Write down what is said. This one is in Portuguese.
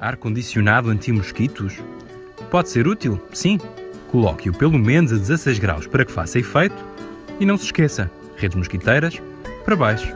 Ar-condicionado anti-mosquitos? Pode ser útil, sim. Coloque-o pelo menos a 16 graus para que faça efeito e não se esqueça, redes mosquiteiras para baixo.